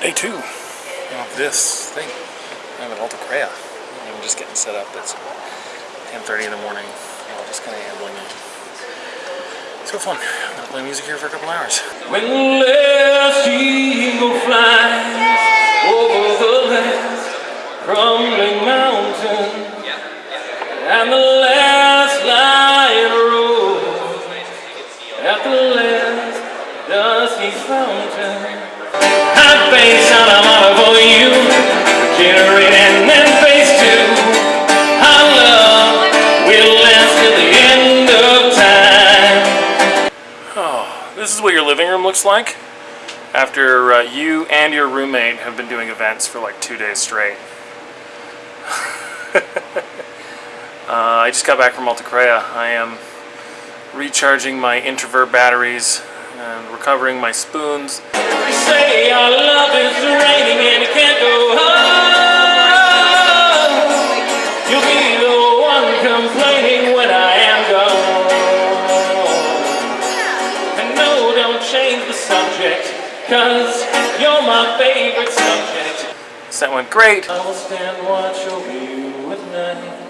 day two of this thing. I'm at Alta Crea. I'm just getting set up. It's 10.30 in the morning. I'm just kind of ambling in. So fun. I'm gonna play music here for a couple hours. When the last eagle flies over the last crumbling mountain and the last lion roars at the last dusty fountain Oh, this is what your living room looks like? After uh, you and your roommate have been doing events for like two days straight. uh, I just got back from Alta Crea. I am recharging my introvert batteries and recovering my spoons. You say our love is raining and it can't go on. You'll be the one complaining when I am gone. And no, don't change the subject, cause you're my favorite subject. So that went great. I will stand watch over you at night.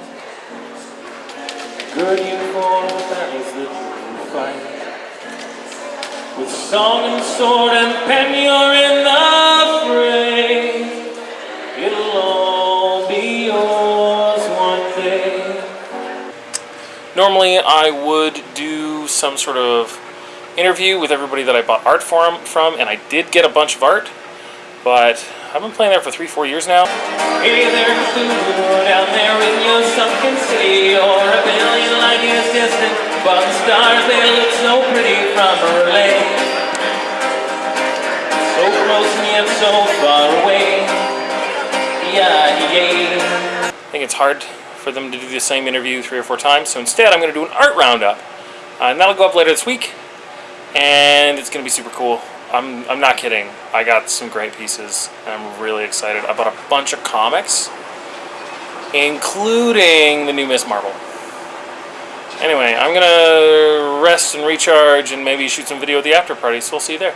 Gird you for the battles that Song and sword and pen, you're in the fray. It'll all be yours one day. Normally I would do some sort of interview with everybody that I bought art from, from and I did get a bunch of art, but I've been playing there for three, four years now. Hey down there in your sunken city, you're a billion light years distant, but the stars they look so pretty from Berlin. I think it's hard for them to do the same interview three or four times, so instead I'm going to do an art roundup. Uh, and that'll go up later this week, and it's going to be super cool. I'm, I'm not kidding. I got some great pieces, and I'm really excited. I bought a bunch of comics, including the new Ms. Marvel. Anyway, I'm going to rest and recharge and maybe shoot some video at the after party, so we'll see you there.